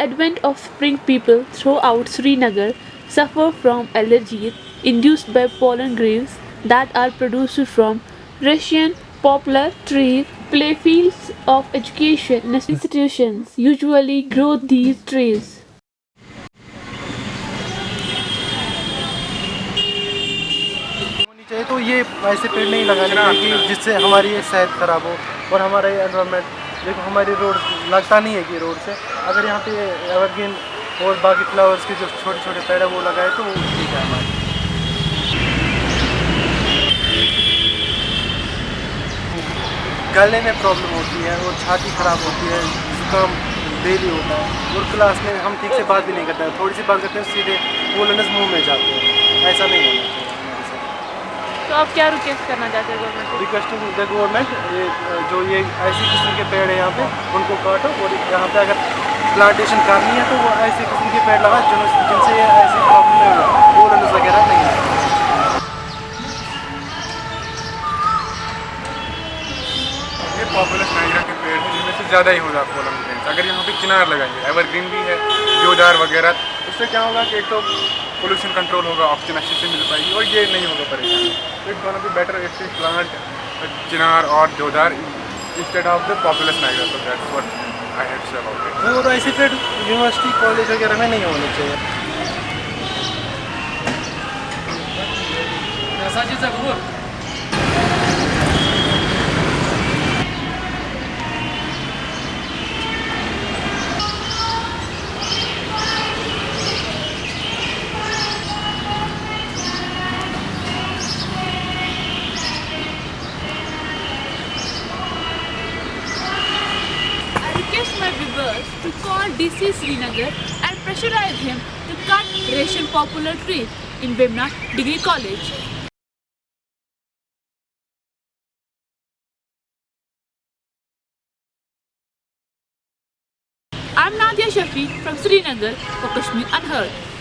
advent of spring people throughout Srinagar suffer from allergies induced by pollen grains that are produced from Russian poplar trees. Playfields of education institutions usually grow these trees. होनी चाहिए तो ये ऐसे पेड़ नहीं लगाने चाहिए जिससे हमारी ये सेहत ख़राब हो और हमारा ये एनवायरनमेंट देखो, हमारी रोड लगता नहीं है कि रोड से। अगर यहाँ पे एवरग्रीन और बाकी फ्लावर्स के जो छोटे छोटे पेड़ है, वो लगाए तो वो ठीक है हमारे। गले में प्रॉब्लम होती है और छाती ख़राब होती है, जुकाम डेली होता है। और क्लास में हम ठीक से बात भी नहीं करते हैं, थोड़ी सी बात करते हैं, सीधे बोलने मुँह में जाते हैं। ऐसा नहीं होना चाहिए। तो आप क्या रिक्वेस्ट करना चाहते हैं गवर्नमेंट को रिक्वेस्टिंग द गवर्नमेंट ये जो ये ऐसी किस्म के पेड़ है यहाँ पे उनको काटो और यहाँ पे अगर प्लांटेशन करनी है तो वो ऐसे किस्म के पेड़ लगा जिन जिनसे ये ऐसी प्रॉब्लम नहीं होगा पोलनस वगैरह नहीं है। ये पॉपुलर नाइजरा के पेड़ हैं जिनमें से ज़्यादा ही होगा पोलन ग्रेन्स अगर यहाँ पे चिनार लगाएँगे एवरग्रीन भी है देवदार वगैरह उससे क्या होगा कि एक तो पोल्यूशन कंट्रोल होगा ऑक्सीजन अच्छे से मिल पाएगी और ये नहीं होगा परेशानी। It gonna be better if we plant चिनार और जोधार instead of the popular so that's what I had to say about it. तो ऐसे फिर यूनिवर्सिटी कॉलेज वगैरह में नहीं होने चाहिए। My viewers to call DC Srinagar and pressurize him to cut Russian popular trees in Vimna Degree College. I'm Nadia Shafi from Srinagar for Kashmir Unheard.